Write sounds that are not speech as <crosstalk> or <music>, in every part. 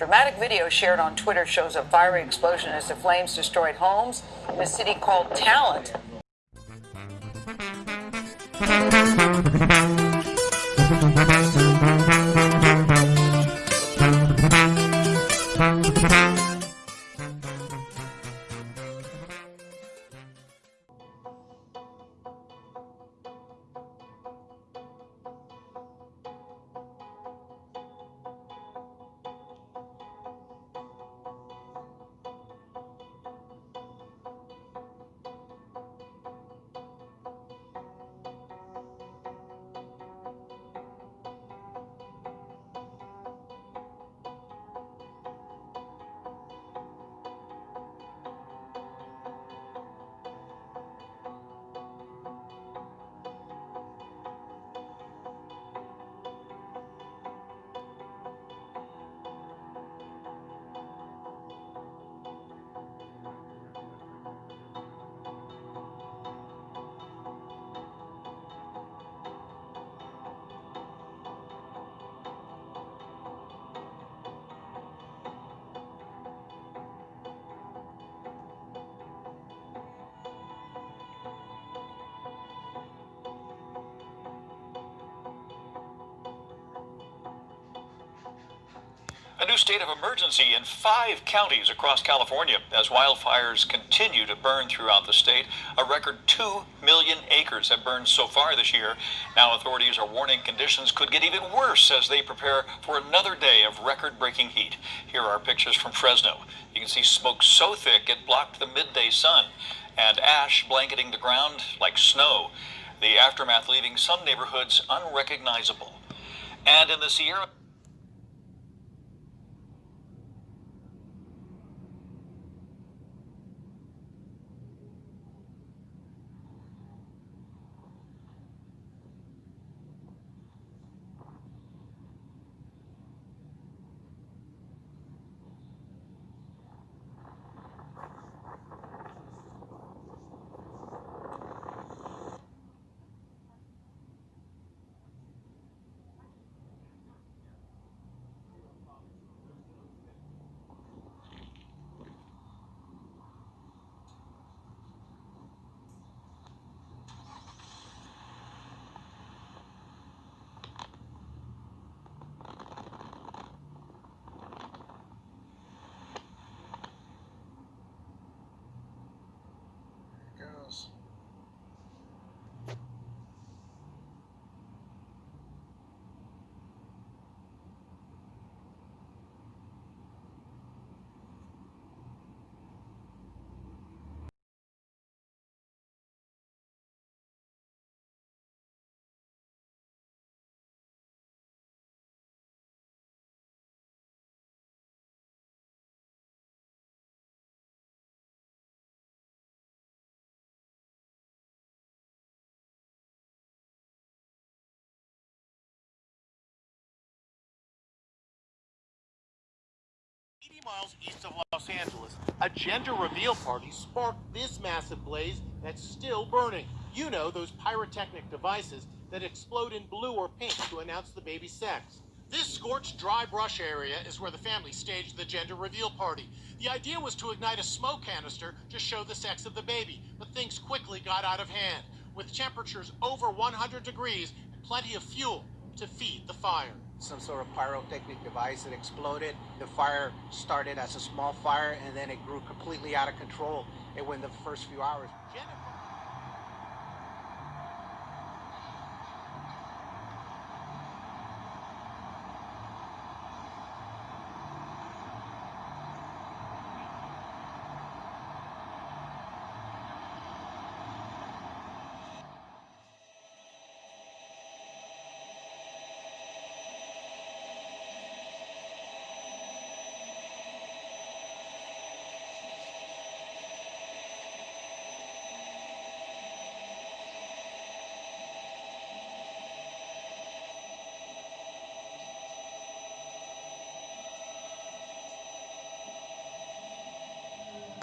Dramatic video shared on Twitter shows a fiery explosion as the flames destroyed homes in a city called Talent. A new state of emergency in five counties across California as wildfires continue to burn throughout the state. A record 2 million acres have burned so far this year. Now authorities are warning conditions could get even worse as they prepare for another day of record-breaking heat. Here are pictures from Fresno. You can see smoke so thick it blocked the midday sun and ash blanketing the ground like snow. The aftermath leaving some neighborhoods unrecognizable. And in the Sierra miles east of Los Angeles, a gender reveal party sparked this massive blaze that's still burning. You know, those pyrotechnic devices that explode in blue or pink to announce the baby's sex. This scorched dry brush area is where the family staged the gender reveal party. The idea was to ignite a smoke canister to show the sex of the baby, but things quickly got out of hand, with temperatures over 100 degrees and plenty of fuel to feed the fire. Some sort of pyrotechnic device that exploded. The fire started as a small fire and then it grew completely out of control. It went the first few hours. Jennifer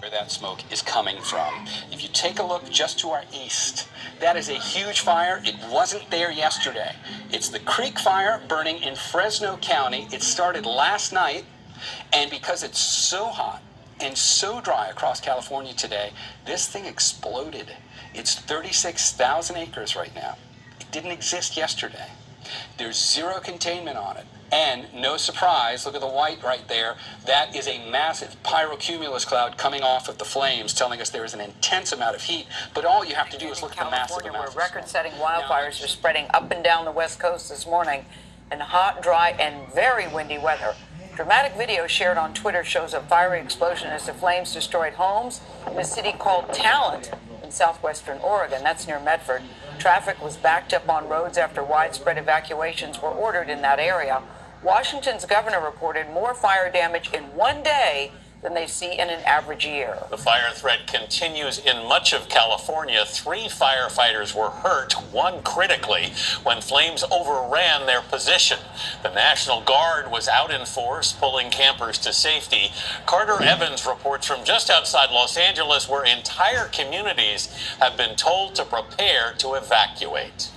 where that smoke is coming from. If you take a look just to our east, that is a huge fire. It wasn't there yesterday. It's the Creek Fire burning in Fresno County. It started last night And because it's so hot and so dry across California today, this thing exploded. It's 36,000 acres right now. It didn't exist yesterday. There's zero containment on it. And no surprise, look at the white right there. That is a massive pyrocumulus cloud coming off of the flames, telling us there is an intense amount of heat. But all you have to do is look at the massive California, where record-setting wildfires are spreading up and down the west coast this morning in hot, dry, and very windy weather. Dramatic video shared on Twitter shows a fiery explosion as the flames destroyed homes in a city called Talent in southwestern Oregon. That's near Medford. Traffic was backed up on roads after widespread evacuations were ordered in that area. Washington's governor reported more fire damage in one day than they see in an average year. The fire threat continues in much of California. Three firefighters were hurt, one critically, when flames overran their position. The National Guard was out in force, pulling campers to safety. Carter Evans reports from just outside Los Angeles, where entire communities have been told to prepare to evacuate.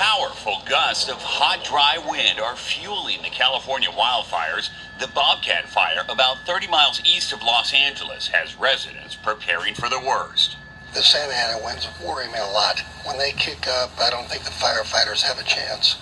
Powerful gusts of hot, dry wind are fueling the California wildfires. The Bobcat fire, about 30 miles east of Los Angeles, has residents preparing for the worst. The Santa Ana winds worry me a lot. When they kick up, I don't think the firefighters have a chance.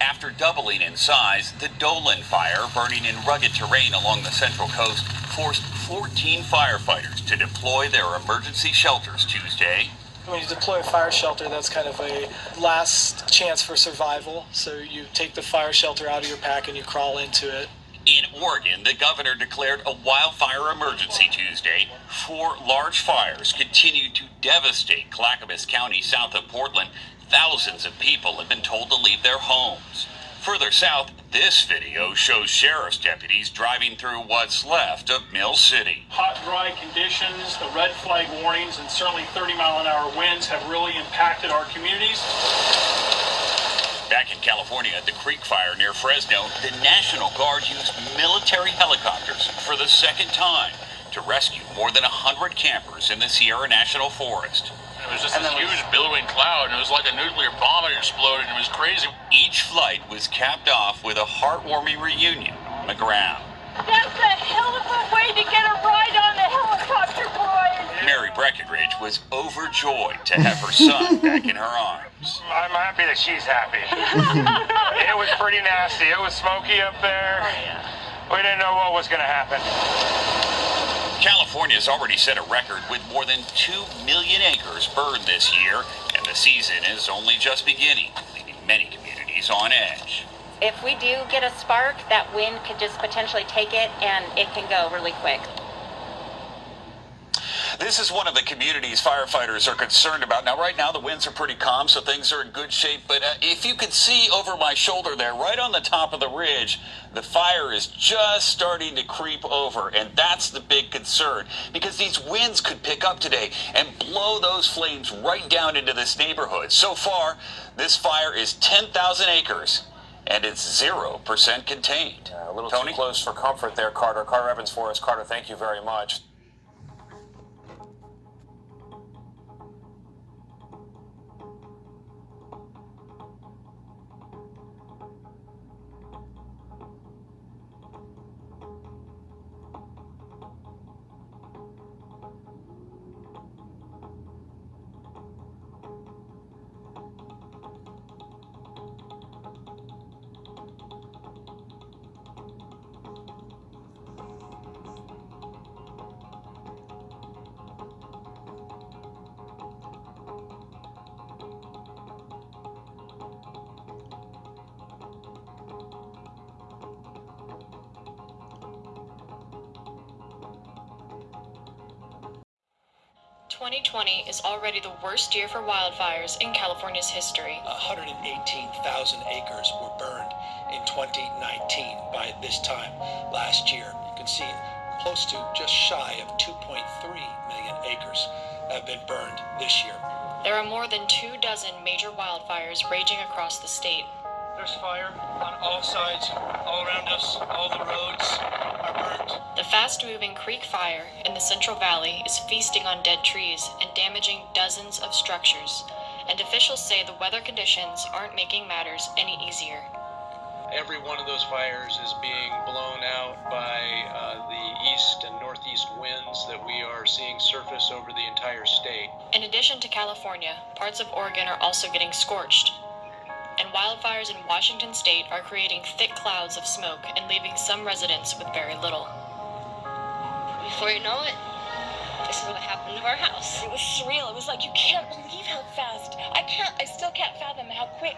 After doubling in size, the Dolan fire, burning in rugged terrain along the central coast, forced 14 firefighters to deploy their emergency shelters Tuesday. When you deploy a fire shelter, that's kind of a last chance for survival. So you take the fire shelter out of your pack and you crawl into it. In Oregon, the governor declared a wildfire emergency Tuesday. Four large fires continue to devastate Clackamas County south of Portland. Thousands of people have been told to leave their homes. Further south, this video shows sheriff's deputies driving through what's left of Mill City. hot, dry conditions, the red flag warnings, and certainly 30 mile an hour winds have really impacted our communities. Back in California at the Creek Fire near Fresno, the National Guard used military helicopters for the second time to rescue more than 100 campers in the Sierra National Forest. It was just this huge billowing cloud, and it was like a nuclear bomb had exploded. and It was crazy. Each flight was capped off with a heartwarming reunion on the ground. That's a hell of a way to get a ride on the helicopter, boys. Mary Breckenridge was overjoyed to have her son <laughs> back in her arms. I'm happy that she's happy. <laughs> it was pretty nasty. It was smoky up there. Oh, we didn't know what was going to happen. California has already set a record with more than 2 million acres burned this year, and the season is only just beginning, leaving many communities on edge. If we do get a spark, that wind could just potentially take it and it can go really quick. This is one of the communities firefighters are concerned about. Now, right now, the winds are pretty calm, so things are in good shape. But uh, if you could see over my shoulder there, right on the top of the ridge, the fire is just starting to creep over. And that's the big concern because these winds could pick up today and blow those flames right down into this neighborhood. So far, this fire is 10,000 acres and it's 0% contained. a little Tony? too close for comfort there, Carter. Carter Evans for us. Carter, thank you very much. Twenty twenty is already the worst year for wildfires in California's history. 118,000 acres were burned in 2019 by this time last year. You can see close to just shy of 2.3 million acres have been burned this year. There are more than two dozen major wildfires raging across the state. There's fire on all sides, all around us. All the roads are burnt. The fast moving creek fire in the Central Valley is feasting on dead trees and damaging dozens of structures. And officials say the weather conditions aren't making matters any easier. Every one of those fires is being blown out by uh, the east and northeast winds that we are seeing surface over the entire state. In addition to California, parts of Oregon are also getting scorched and wildfires in Washington state are creating thick clouds of smoke and leaving some residents with very little. Before you know it, this is what happened to our house. It was surreal. It was like you can't believe how fast. I can't. I still can't fathom how quick,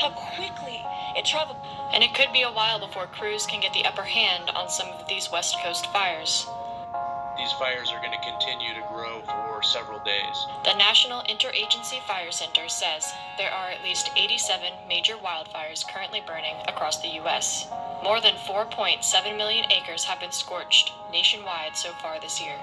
how quickly it traveled. And it could be a while before crews can get the upper hand on some of these West Coast fires. These fires are going to continue to grow for several days. The National Interagency Fire Center says there are at least 87 major wildfires currently burning across the U.S. More than 4.7 million acres have been scorched nationwide so far this year.